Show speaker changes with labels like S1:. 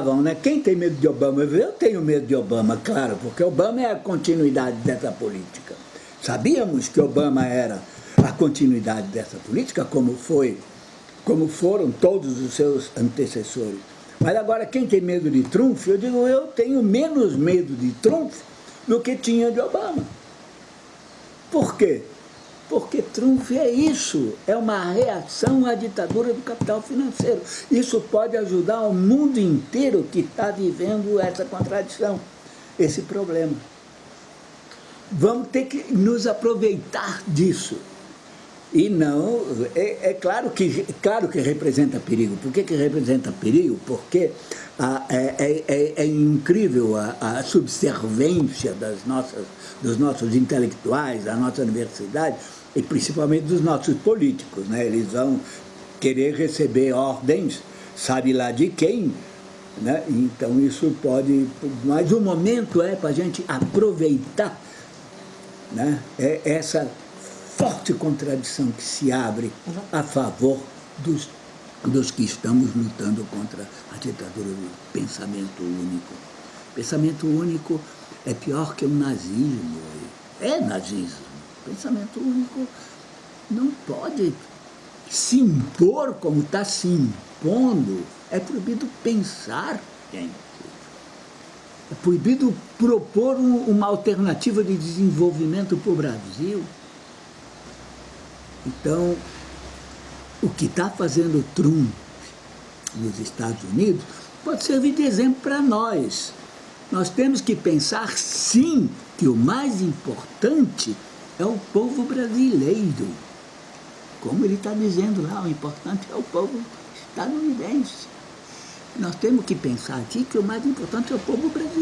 S1: Né? Quem tem medo de Obama? Eu tenho medo de Obama, claro, porque Obama é a continuidade dessa política. Sabíamos que Obama era a continuidade dessa política, como foi, como foram todos os seus antecessores. Mas agora, quem tem medo de Trump, eu digo, eu tenho menos medo de Trump do que tinha de Obama. Por quê? Porque Trump é isso, é uma reação à ditadura do capital financeiro. Isso pode ajudar o mundo inteiro que está vivendo essa contradição, esse problema. Vamos ter que nos aproveitar disso. E não, é, é, claro, que, claro que representa perigo. Por que, que representa perigo? Porque a, é, é, é, é, incrível a, a, subservência das nossas, dos nossos intelectuais, da nossa universidade, e principalmente dos nossos políticos. Né? Eles vão querer receber ordens, sabe lá de quem, né? então isso pode... Mas o momento é para a gente aproveitar né? é essa forte contradição que se abre a favor dos, dos que estamos lutando contra a ditadura do pensamento único. Pensamento único é pior que o nazismo, é nazismo. Pensamento único não pode se impor como está se impondo. É proibido pensar, gente. É proibido propor uma alternativa de desenvolvimento para o Brasil. Então, o que está fazendo Trump nos Estados Unidos pode servir de exemplo para nós. Nós temos que pensar, sim, que o mais importante é o povo brasileiro. Como ele está dizendo lá, o importante é o povo estadunidense. Nós temos que pensar aqui que o mais importante é o povo brasileiro.